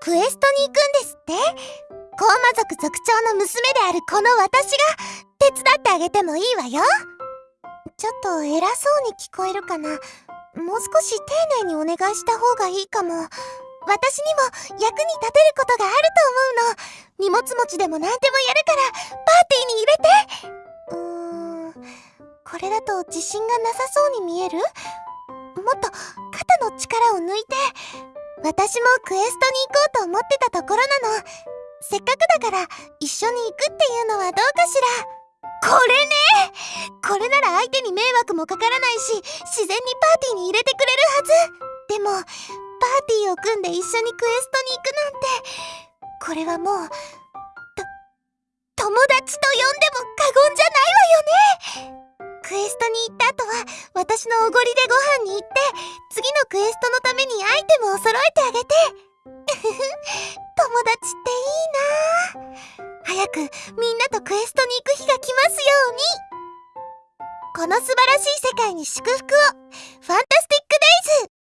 クエストに行くんですって。高魔族族長の娘であるこの私が手伝ってあげてもいいわよ。ちょっと偉そうに聞こえるかな。もう少し丁寧にお願いした方がいいかも。私にも役に立てることがあると思うの。荷物持ちでも何でもやるからパーティーに入れて。うーん。これだと自信がなさそうに見える？もっと肩の力を抜いて。私もクエストに行こうと思ってたところなの。せっかくだから一緒に行くっていうのはどうかしら。これね。これなら相手に迷惑もかからないし自然にパーティーに入れてくれるはず。でもパーティーを組んで一緒にクエストに行くなんてこれはもうと友達と呼んでも過言じゃないわよね。クエストに行った後は私のおごりでご飯に行って次のクエストめにアイテムを揃えてあげて。友達っていいな。早くみんなとクエストに行く日が来ますように。この素晴らしい世界に祝福を。ファンタスティックデイズ。